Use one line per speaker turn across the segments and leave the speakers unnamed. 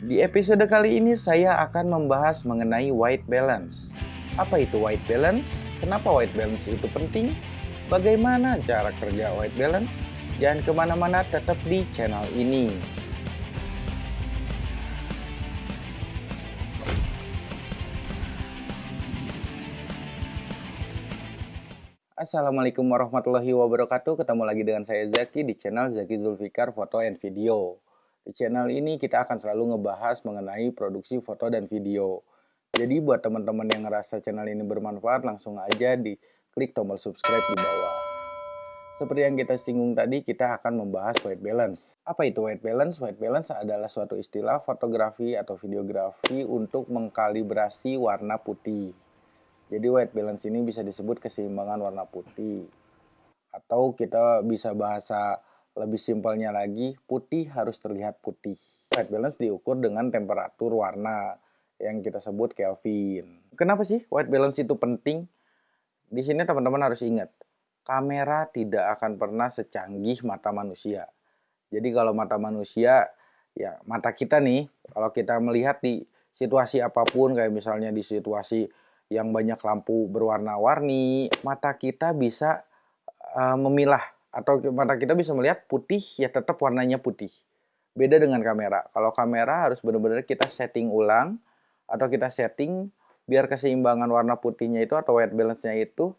Di episode kali ini saya akan membahas mengenai white balance. Apa itu white balance? Kenapa white balance itu penting? Bagaimana cara kerja white balance? Jangan ke mana-mana tetap di channel ini. Assalamualaikum warahmatullahi wabarakatuh Ketemu lagi dengan saya Zaki di channel Zaki Zulfikar Foto and Video di channel ini kita akan selalu ngebahas mengenai produksi foto dan video. Jadi buat teman-teman yang ngerasa channel ini bermanfaat, langsung aja di klik tombol subscribe di bawah. Seperti yang kita singgung tadi, kita akan membahas white balance. Apa itu white balance? White balance adalah suatu istilah fotografi atau videografi untuk mengkalibrasi warna putih. Jadi white balance ini bisa disebut keseimbangan warna putih. Atau kita bisa bahasa lebih simpelnya lagi, putih harus terlihat putih. White balance diukur dengan temperatur warna yang kita sebut Kelvin. Kenapa sih white balance itu penting? Di sini teman-teman harus ingat, kamera tidak akan pernah secanggih mata manusia. Jadi kalau mata manusia, ya mata kita nih, kalau kita melihat di situasi apa pun, kayak misalnya di situasi yang banyak lampu berwarna-warni, mata kita bisa uh, memilah atau mata kita bisa melihat putih ya tetap warnanya putih. Beda dengan kamera. Kalau kamera harus benar-benar kita setting ulang atau kita setting biar keseimbangan warna putihnya itu atau white balance-nya itu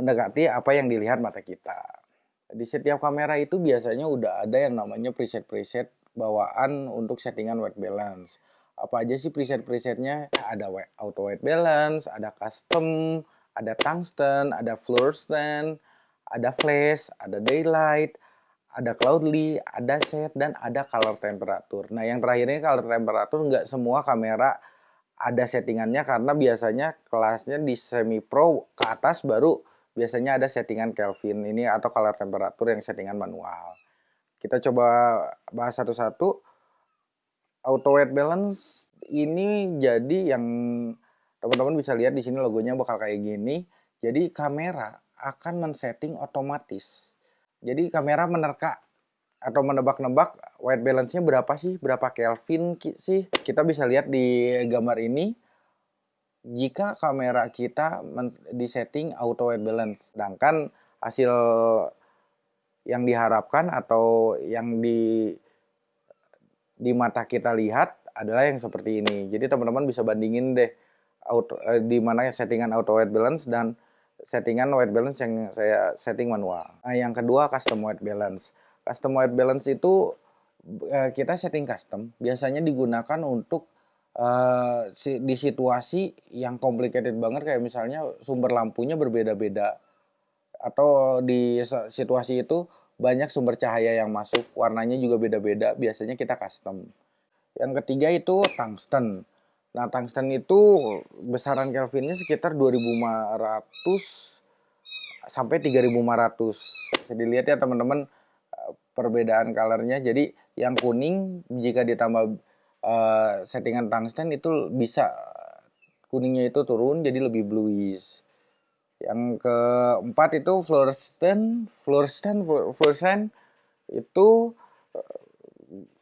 mendekati apa yang dilihat mata kita. Di setiap kamera itu biasanya udah ada yang namanya preset-preset bawaan untuk settingan white balance. Apa aja sih preset-presetnya? Ada auto white balance, ada custom, ada tungsten, ada fluorescent, ada flash, ada daylight, ada cloudly, ada set, dan ada color temperature. Nah yang terakhir ini color temperature nggak semua kamera ada settingannya karena biasanya kelasnya di semi pro ke atas baru biasanya ada settingan Kelvin ini atau color temperature yang settingan manual. Kita coba bahas satu-satu. Auto white balance ini jadi yang teman-teman bisa lihat di sini logonya bakal kayak gini. Jadi kamera akan men-setting otomatis. Jadi kamera menerka atau menebak-nebak white balance-nya berapa sih, berapa Kelvin sih. Kita bisa lihat di gambar ini, jika kamera kita disetting auto white balance. Sedangkan hasil yang diharapkan atau yang di di mata kita lihat adalah yang seperti ini. Jadi teman-teman bisa bandingin deh auto, eh, di mana settingan auto white balance dan settingan white balance yang saya setting manual. Nah, yang kedua custom white balance. Custom white balance itu eh, kita setting custom biasanya digunakan untuk uh, di situasi yang complicated banget kayak misalnya sumber lampunya berbeda-beda atau di situasi itu banyak sumber cahaya yang masuk, warnanya juga beda-beda, biasanya kita custom. Yang ketiga itu tungsten. Nah, tungsten itu besaran Kelvinnya sekitar 2500 sampai 3500. Jadi lihat ya teman-teman eh, perbedaan colornya. Jadi yang kuning jika ditambah uh, settingan tungsten itu bisa kuningnya itu turun jadi lebih bluish. Yang keempat itu fluorescent, fluorescent, fluorescent itu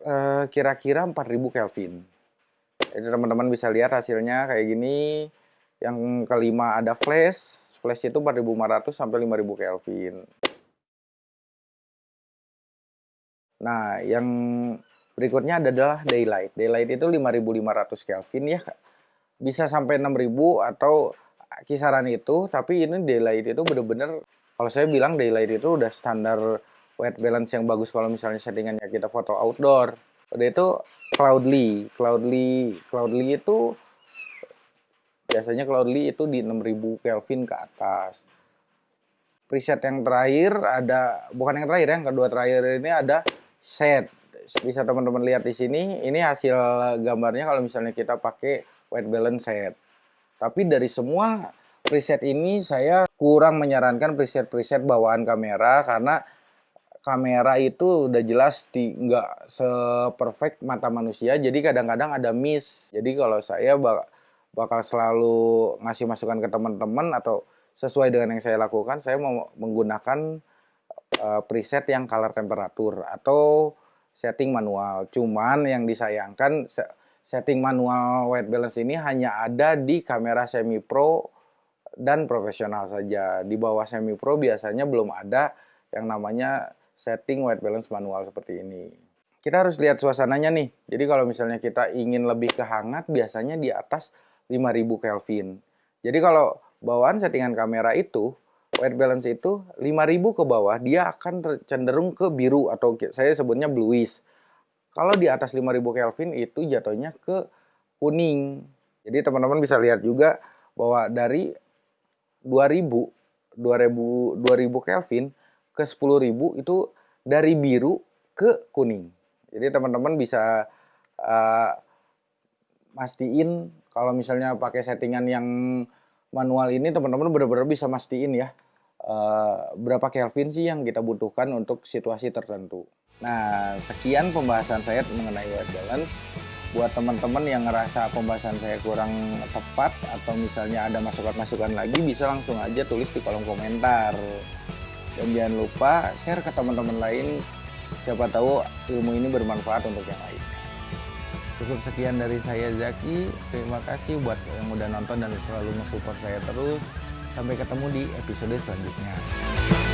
eh, kira-kira uh, kira -kira 4000 Kelvin. Jadi teman-teman bisa lihat hasilnya kayak gini. Yang kelima ada flash. Flash itu 4500 sampai 5000 Kelvin. Nah, yang berikutnya adalah daylight. Daylight itu 5500 Kelvin ya. Bisa sampai 6000 atau kisaran itu, tapi ini daylight itu bener-bener kalau saya bilang daylight itu udah standar white balance yang bagus kalau misalnya settingannya kita foto outdoor. Udah itu Cloudly. Cloudly, Cloudly itu biasanya Cloudly itu di 6000 Kelvin ke atas. Preset yang terakhir ada bukan yang terakhir yang kedua terakhir ini ada set. Bisa teman-teman lihat di sini, ini hasil gambarnya kalau misalnya kita pakai white balance set. Tapi dari semua preset ini saya kurang menyarankan preset-preset bawaan kamera karena kamera itu udah jelas nggak seperfect mata manusia jadi kadang-kadang ada miss jadi kalau saya bak bakal selalu ngasih masukan ke teman-teman atau sesuai dengan yang saya lakukan saya mau menggunakan uh, preset yang color temperatur atau setting manual. Cuman yang disayangkan setting manual white balance ini hanya ada di kamera semi pro dan profesional saja. Di bawah semi pro biasanya belum ada yang namanya setting white balance manual seperti ini. Kita harus lihat suasananya nih. Jadi kalau misalnya kita ingin lebih kehangat biasanya di atas 5000 Kelvin. Jadi kalau bawaan settingan kamera itu white balance itu 5000 ke bawah dia akan cenderung ke biru atau saya sebutnya bluish. Kalau di atas 5000 Kelvin itu jatuhnya ke kuning. Jadi teman-teman bisa lihat juga bahwa dari 2000 2000 2000 Kelvin ke 10000 itu dari biru ke kuning. Jadi teman-teman bisa uh, mastiin kalau misalnya pakai settingan yang manual ini teman-teman benar-benar bisa mastiin ya uh, berapa Kelvin sih yang kita butuhkan untuk situasi tertentu. Nah, sekian pembahasan saya mengenai white balance. Buat teman-teman yang ngerasa pembahasan saya kurang tepat atau misalnya ada masukan-masukan lagi bisa langsung aja tulis di kolom komentar. Dan jangan lupa share ke teman-teman lain Siapa tahu ilmu ini bermanfaat untuk yang lain. Cukup sekian dari saya Zaki. Terima kasih buat yang udah nonton dan selalu nge-support saya terus. Sampai ketemu di episode selanjutnya.